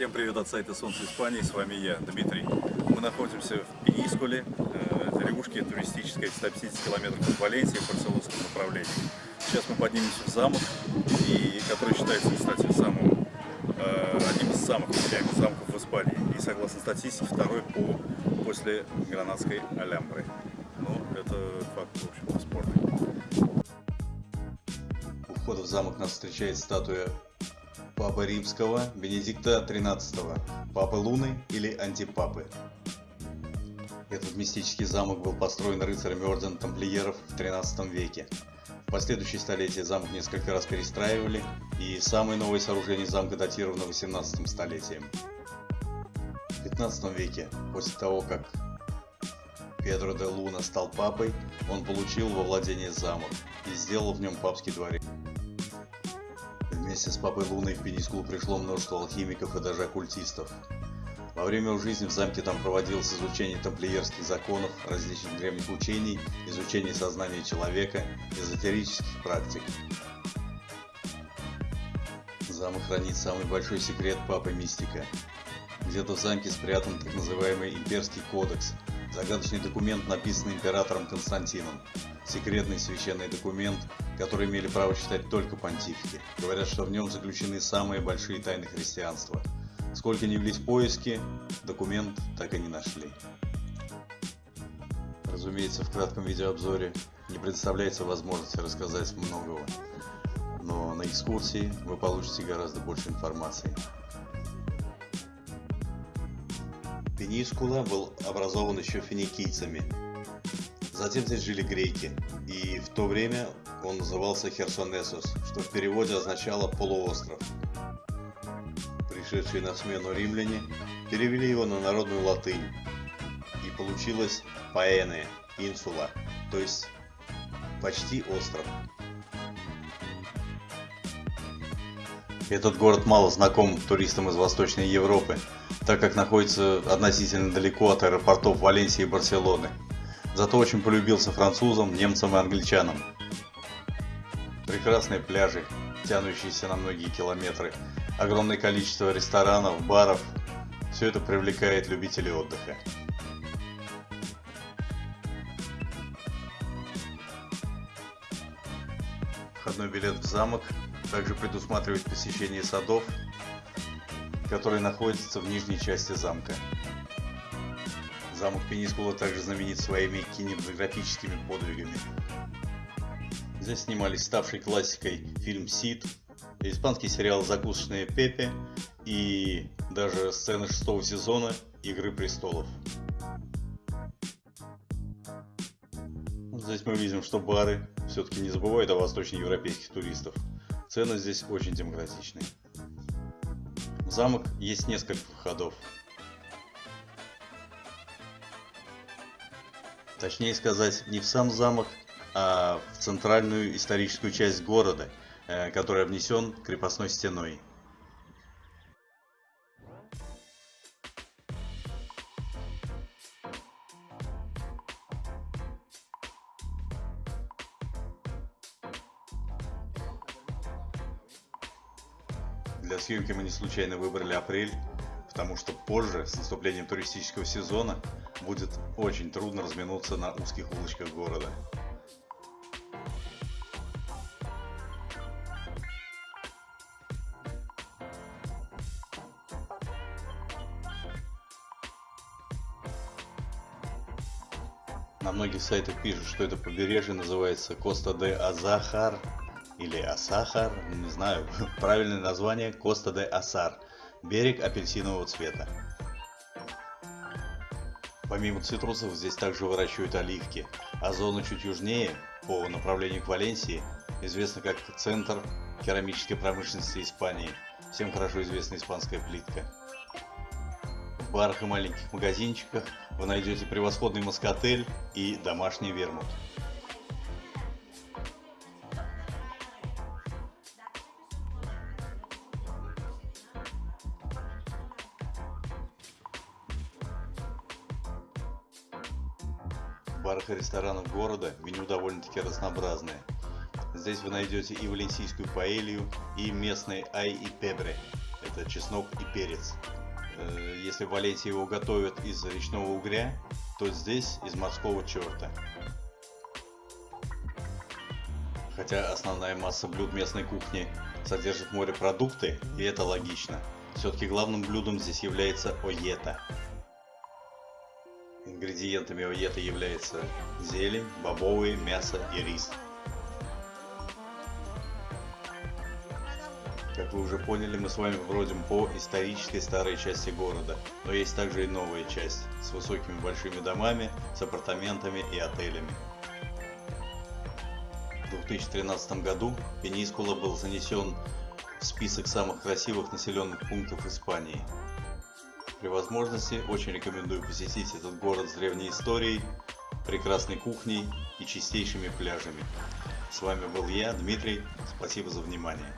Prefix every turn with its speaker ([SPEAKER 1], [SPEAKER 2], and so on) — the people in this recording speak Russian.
[SPEAKER 1] Всем привет от сайта Солнце Испании, с вами я, Дмитрий. Мы находимся в Пенискуле, э, деревушке туристической в 150 километров от Валенсии в барселонском направлении. Сейчас мы поднимемся в замок, и, который считается, кстати, самым, э, одним из самых популярных замков в Испании. И согласно статистике, второй по, после Гранадской Алямбры. Ну, это факт, в общем, бесспорный.
[SPEAKER 2] У входа в замок нас встречает статуя Папы Римского, Бенедикта XIII, Папы Луны или Антипапы. Этот мистический замок был построен рыцарями ордена тамплиеров в XIII веке. В последующие столетия замок несколько раз перестраивали, и самое новое сооружение замка датировано 18 столетием. В 15 веке, после того, как Педро де Луна стал папой, он получил во владение замок и сделал в нем папский дворец. Вместе с Папой Луной в Пенискул пришло множество алхимиков и даже оккультистов. Во время жизни в замке там проводилось изучение тамплиерских законов, различных древних учений, изучение сознания человека, эзотерических практик. Замок хранит самый большой секрет Папы Мистика. Где-то в замке спрятан так называемый Имперский кодекс, загадочный документ, написанный императором Константином. Секретный священный документ, который имели право читать только понтифики. Говорят, что в нем заключены самые большие тайны христианства. Сколько ни влезть поиски, документ так и не нашли. Разумеется, в кратком видеообзоре не представляется возможности рассказать многого, но на экскурсии вы получите гораздо больше информации. Пенискула был образован еще финикийцами. Затем здесь жили греки, и в то время он назывался Херсонесос, что в переводе означало «полуостров». Пришедшие на смену римляне перевели его на народную латынь, и получилось «паэне» – «инсула», то есть почти остров. Этот город мало знаком туристам из Восточной Европы, так как находится относительно далеко от аэропортов Валенсии и Барселоны. Зато очень полюбился французам, немцам и англичанам. Прекрасные пляжи, тянущиеся на многие километры, огромное количество ресторанов, баров – все это привлекает любителей отдыха. Входной билет в замок также предусматривает посещение садов, которые находятся в нижней части замка. Замок Пенискула также знаменит своими кинематографическими подвигами. Здесь снимались ставший классикой фильм «Сид», испанский сериал «Закусочные Пепе» и даже сцены шестого сезона «Игры престолов». Здесь мы видим, что бары все-таки не забывают о восточноевропейских туристов. Цены здесь очень демократичные. В замок есть несколько входов. Точнее сказать, не в сам замок, а в центральную историческую часть города, э, который обнесен крепостной стеной. Для съемки мы не случайно выбрали апрель, потому что позже, с наступлением туристического сезона, будет очень трудно разминуться на узких улочках города. На многих сайтах пишут, что это побережье называется Коста де Азахар или Асахар, не знаю, правильное название Коста де Асар, берег апельсинового цвета. Помимо цитрусов здесь также выращивают оливки, а зона чуть южнее, по направлению к Валенсии, известна как центр керамической промышленности Испании, всем хорошо известна испанская плитка. В барах и маленьких магазинчиках вы найдете превосходный маскотель и домашний вермут. Барах и ресторанах города меню довольно-таки разнообразное. Здесь вы найдете и валенсийскую паэлью, и местный ай и пебре. это чеснок и перец. Э, Если в Валенсии его готовят из речного угря, то здесь из морского черта. Хотя основная масса блюд местной кухни содержит морепродукты, и это логично. Все-таки главным блюдом здесь является оета. Ингредиентами оета являются зелень, бобовые, мясо и рис. Как вы уже поняли, мы с вами бродим по исторической старой части города, но есть также и новая часть с высокими большими домами, с апартаментами и отелями. В 2013 году Пенискула был занесен в список самых красивых населенных пунктов Испании. При возможности очень рекомендую посетить этот город с древней историей, прекрасной кухней и чистейшими пляжами. С вами был я, Дмитрий. Спасибо за внимание.